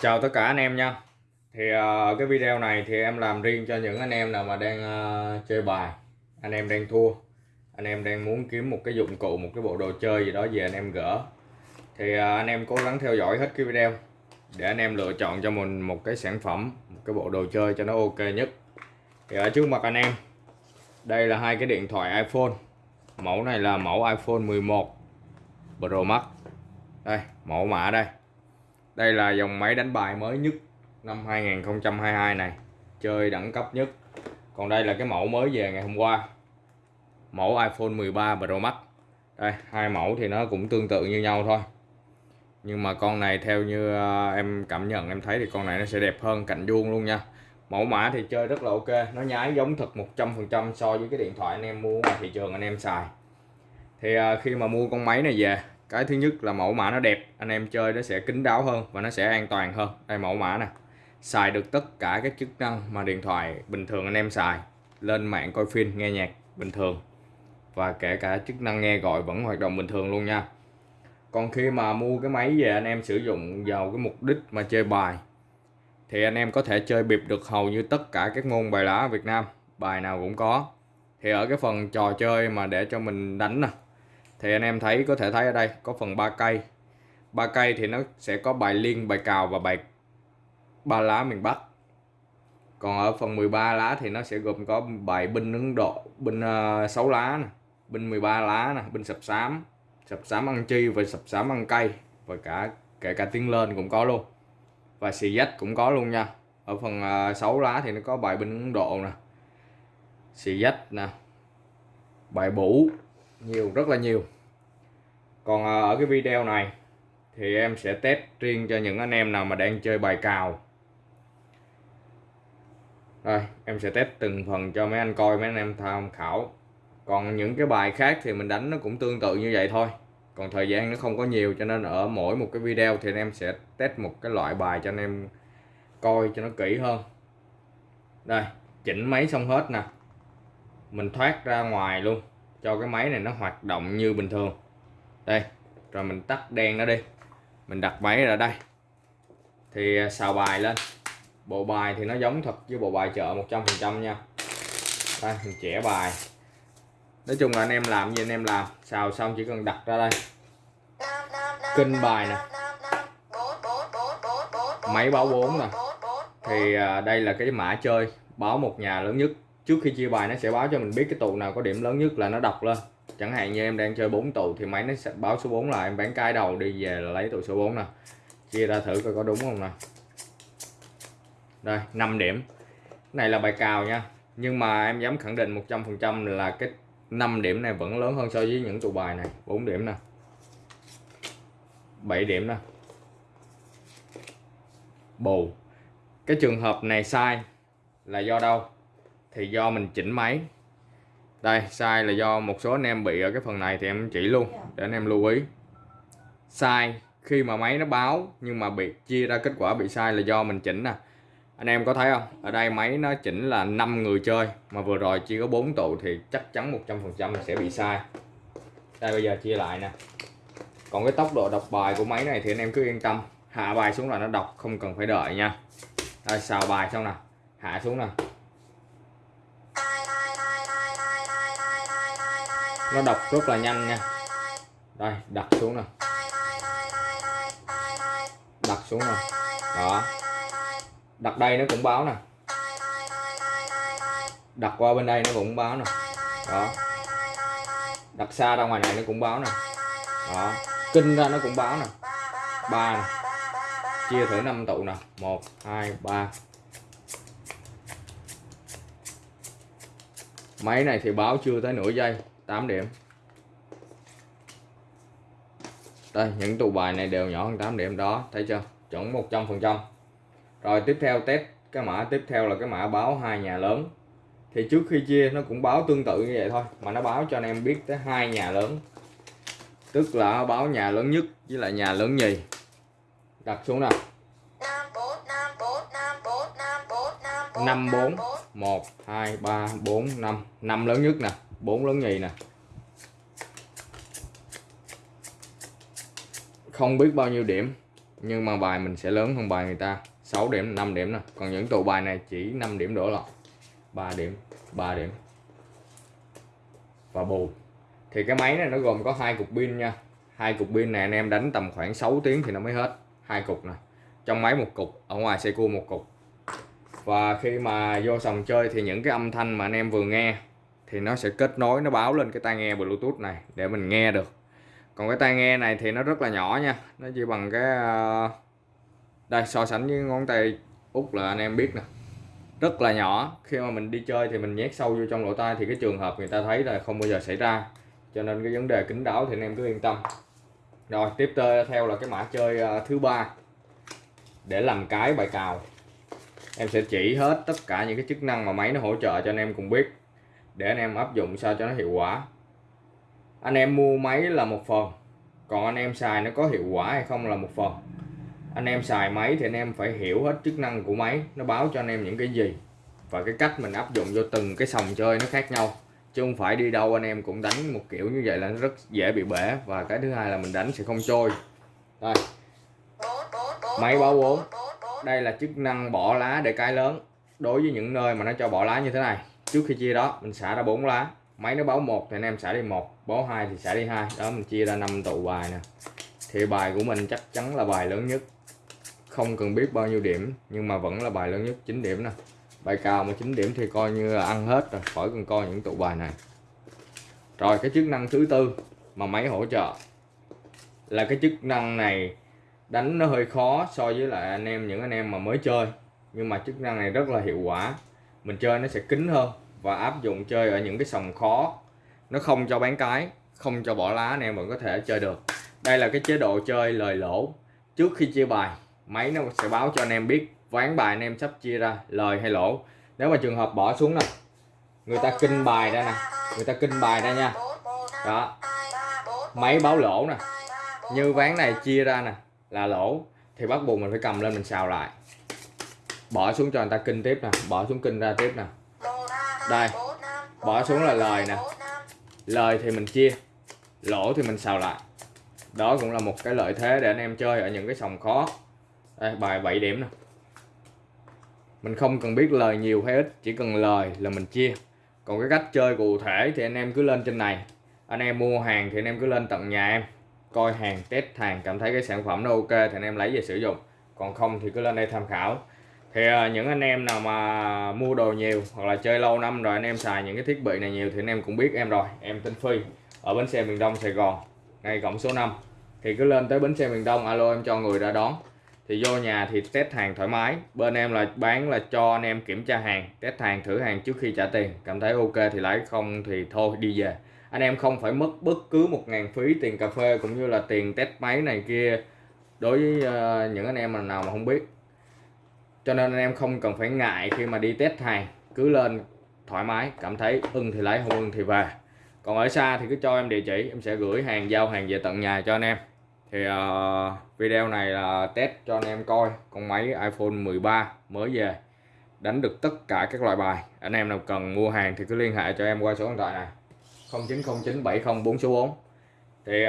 Chào tất cả anh em nha. Thì ờ, cái video này thì em làm riêng cho những anh em nào mà đang ờ, chơi bài. Anh em đang thua. Anh em đang muốn kiếm một cái dụng cụ, một cái bộ đồ chơi gì đó về anh em gỡ. Thì ờ, anh em cố gắng theo dõi hết cái video Để anh em lựa chọn cho mình một cái sản phẩm, một cái bộ đồ chơi cho nó ok nhất. Thì ở trước mặt anh em Đây là hai cái điện thoại iPhone. Mẫu này là mẫu iPhone 11 Pro Max. Đây, mẫu mã đây đây là dòng máy đánh bài mới nhất năm 2022 này. Chơi đẳng cấp nhất. Còn đây là cái mẫu mới về ngày hôm qua. Mẫu iPhone 13 Pro Max. Đây, hai mẫu thì nó cũng tương tự như nhau thôi. Nhưng mà con này theo như ờ, em cảm nhận, em thấy thì con này nó sẽ đẹp hơn cạnh vuông luôn nha. Mẫu mã thì chơi rất là ok. Nó nhái giống thật 100% so với cái điện thoại anh em mua ngoài thị trường anh em xài. Thì ờ, khi mà mua con máy này về cái thứ nhất là mẫu mã nó đẹp, anh em chơi nó sẽ kín đáo hơn và nó sẽ an toàn hơn. Đây mẫu mã nè. Xài được tất cả các chức năng mà điện thoại bình thường anh em xài. Lên mạng coi phim, nghe nhạc bình thường. Và kể cả chức năng nghe gọi vẫn hoạt động bình thường luôn nha. Còn khi mà mua cái máy về, anh em sử dụng vào cái mục đích mà chơi bài, thì anh em có thể chơi bịp được hầu như tất cả các môn bài lá ở Việt Nam. Bài nào cũng có. Thì ở cái phần trò chơi mà để cho mình đánh nè thì anh em thấy có thể thấy ở đây có phần ba cây. Ba cây thì nó sẽ có bài liên bài cào và bài ba lá miền Bắc. Còn ở phần 13 lá thì nó sẽ gồm có bài binh Ấn Độ binh ờ, uh, 6 lá nè binh 13 lá nè binh sập xám. Sập xám ăn chi và sập xám ăn cây và cả kể cả tiếng lên cũng có luôn. Và xì dách cũng có luôn nha. Ở phần ờ, uh, 6 lá thì nó có bài binh Ấn Độ nè. Xì dách nè. Bài bủ nhiều, rất là nhiều. Còn ờ, ở cái video này thì em sẽ test riêng cho những anh em nào mà đang chơi bài cào. Rồi em sẽ test từng phần cho mấy anh coi, mấy anh em tham khảo. Còn những cái bài khác thì mình đánh nó cũng tương tự như vậy thôi. Còn thời gian nó không có nhiều cho nên ở mỗi một cái video thì anh em sẽ test một cái loại bài cho anh em coi cho nó kỹ hơn. Đây, chỉnh máy xong hết nè. Mình thoát ra ngoài luôn cho cái máy này nó hoạt động như bình thường. Đây, rồi mình tắt đèn nó đi. Mình đặt máy ra đây. Thì à, xào bài lên. Bộ bài thì nó giống thật với bộ bài chợ 100% nha. Đây, mình chẻ bài. Nói chung là anh em làm gì anh em làm. Xào xong chỉ cần đặt ra đây. Kinh bài nè. Máy báo 4 nè. Thì à, đây là cái mã chơi báo một nhà lớn nhất trước khi chia bài, nó sẽ báo cho mình biết cái tụ nào có điểm lớn nhất là nó đọc lên. Chẳng hạn như em đang chơi 4 tụ thì máy nó sẽ báo số 4 là em bán cái đầu đi về là lấy tụ số 4 nè. Chia ra thử coi có đúng không nè đây 5 điểm. Cái này là bài cào nha. Nhưng mà em dám khẳng định 100% là cái 5 điểm này vẫn lớn hơn so với những tụ bài này. 4 điểm nè. 7 điểm nè. Bù. Cái trường hợp này sai là do đâu? Thì do mình chỉnh máy. Đây sai là do một số anh em bị ở cái phần này thì em chỉ luôn để anh em lưu ý. Sai khi mà máy nó báo nhưng mà bị chia ra kết quả bị sai là do mình chỉnh nè. Anh em có thấy không? Ở đây máy nó chỉnh là 5 người chơi mà vừa rồi chỉ có 4 tụ thì chắc chắn 100% sẽ bị sai đây bây giờ chia lại nè. Còn cái tốc độ đọc bài của máy này thì anh em cứ yên tâm. Hạ bài xuống là nó đọc không cần phải đợi nha. Đây xào bài xong nè. Hạ xuống nè nó đọc rất là nhanh nha. Đây, đặt xuống nè. Đặt xuống nè. Đó. Đặt đây nó cũng báo nè. Đặt qua bên đây nó cũng báo nè. Đó. Đặt xa ra ngoài này nó cũng báo nè. Đó. Kinh ra nó cũng báo nè. Ba nè. Chia thử năm tụ nè. Một, hai, ba. Máy này thì báo chưa tới nửa giây. 8 điểm đây những tụ bài này đều nhỏ hơn 8 điểm đó thấy chưa chuẩn 100% rồi tiếp theo test cái mã tiếp theo là cái mã báo hai nhà lớn thì trước khi chia nó cũng báo tương tự như vậy thôi mà nó báo cho anh em biết tới hai nhà lớn tức là báo nhà lớn nhất với lại nhà lớn nhì đặt xuống nào 5 4 1 2 3 4 5 5 lớn nhất nè 4 lớn nhì nè. Không biết bao nhiêu điểm, nhưng mà bài mình sẽ lớn hơn bài người ta. 6 điểm 5 điểm nè. Còn những tụ bài này chỉ 5 điểm đổ lọt 3 điểm 3 điểm. Và bù. Thì cái máy này nó gồm có hai cục pin nha. Hai cục pin này anh em đánh tầm khoảng 6 tiếng thì nó mới hết. Hai cục nè. Trong máy một cục, ở ngoài xe cua một cục. Và khi mà vô sòng chơi thì những cái âm thanh mà anh em vừa nghe thì nó sẽ kết nối, nó báo lên cái tai nghe bluetooth này để mình nghe được. Còn cái tai nghe này thì nó rất là nhỏ nha, nó chỉ bằng cái ờ, đây, so sánh với ngón tay út là anh em biết nè. Rất là nhỏ, khi mà mình đi chơi thì mình nhét sâu vô trong lỗ tai thì cái trường hợp người ta thấy là không bao giờ xảy ra. Cho nên cái vấn đề kính đáo thì anh em cứ yên tâm. Rồi, tiếp theo là cái mã chơi ờ, thứ ba. Để làm cái bài cào. Em sẽ chỉ hết tất cả những cái chức năng mà máy nó hỗ trợ cho anh em cùng biết để anh em áp dụng sao cho nó hiệu quả. Anh em mua máy là một phần, còn anh em xài nó có hiệu quả hay không là một phần. Anh em xài máy thì anh em phải hiểu hết chức năng của máy, nó báo cho anh em những cái gì và cái cách mình áp dụng vô từng cái sòng chơi nó khác nhau. Chứ không phải đi đâu anh em cũng đánh một kiểu như vậy là nó rất dễ bị bể và cái thứ hai là mình đánh sẽ không trôi. Đây. Máy báo vốn. Đây là chức năng bỏ lá để cái lớn. Đối với những nơi mà nó cho bỏ lá như thế này trước khi chia đó, mình xả ra bốn lá. Máy nó báo một thì anh em xả đi một, báo hai thì xả đi hai. Đó, mình chia ra năm tụ bài nè. Thì bài của mình chắc chắn là bài lớn nhất. Không cần biết bao nhiêu điểm, nhưng mà vẫn là bài lớn nhất 9 điểm nè. Bài cao mà 9 điểm thì coi như là ăn hết rồi, khỏi cần coi những tụ bài này. Rồi, cái chức năng thứ tư mà máy hỗ trợ là cái chức năng này đánh nó hơi khó so với lại anh em, những anh em mà mới chơi. Nhưng mà chức năng này rất là hiệu quả mình chơi nó sẽ kín hơn và áp dụng chơi ở những cái sòng khó. Nó không cho bán cái, không cho bỏ lá anh em vẫn có thể chơi được. Đây là cái chế độ chơi lời lỗ. Trước khi chia bài, máy nó sẽ báo cho anh em biết, ván bài anh em sắp chia ra, lời hay lỗ. Nếu mà trường hợp bỏ xuống nè, người ta kinh bài ra nè, người ta kinh bài ra nha. Đó. Máy báo lỗ nè. Như ván này chia ra nè, là lỗ, thì bắt buộc mình phải cầm lên mình xào lại bỏ xuống cho người ta kinh tiếp nè, bỏ xuống kinh ra tiếp nè. Đây, bỏ xuống là lời nè. Lời thì mình chia, lỗ thì mình xào lại. Đó cũng là một cái lợi thế để anh em chơi ở những cái sòng khó. Đây, bài 7 điểm nè. Mình không cần biết lời nhiều hay ít, chỉ cần lời là mình chia. Còn cái cách chơi cụ thể thì anh em cứ lên trên này. Anh em mua hàng thì anh em cứ lên tận nhà em. Coi hàng, test hàng, cảm thấy cái sản phẩm nó ok thì anh em lấy về sử dụng. Còn không thì cứ lên đây tham khảo thì uh, những anh em nào mà mua đồ nhiều hoặc là chơi lâu năm rồi anh em xài những cái thiết bị này nhiều thì anh em cũng biết em rồi em tên Phi ở bến xe miền Đông Sài Gòn ngay cổng số 5 thì cứ lên tới bến xe miền Đông alo em cho người ra đón. Thì vô nhà thì test hàng thoải mái bên em là bán là cho anh em kiểm tra hàng test hàng thử hàng trước khi trả tiền. Cảm thấy ok thì lấy không thì thôi đi về. Anh em không phải mất bất cứ một ngàn phí tiền cà phê cũng như là tiền test máy này kia. Đối với uh, những anh em nào mà không biết cho nên anh em không cần phải ngại khi mà đi test hàng cứ lên thoải mái cảm thấy ưng thì lấy không ưng thì về. Còn ở xa thì cứ cho em địa chỉ em sẽ gửi hàng giao hàng về tận nhà cho anh em. Thì uh, video này là test cho anh em coi. Con máy iPhone 13 mới về. Đánh được tất cả các loại bài. Anh em nào cần mua hàng thì cứ liên hệ cho em qua số điện thoại này. 090970 số 4 thì uh,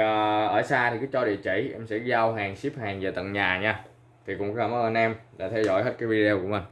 ở xa thì cứ cho địa chỉ em sẽ giao hàng ship hàng về tận nhà nha thì cũng cảm ơn anh em đã theo dõi hết cái video của mình.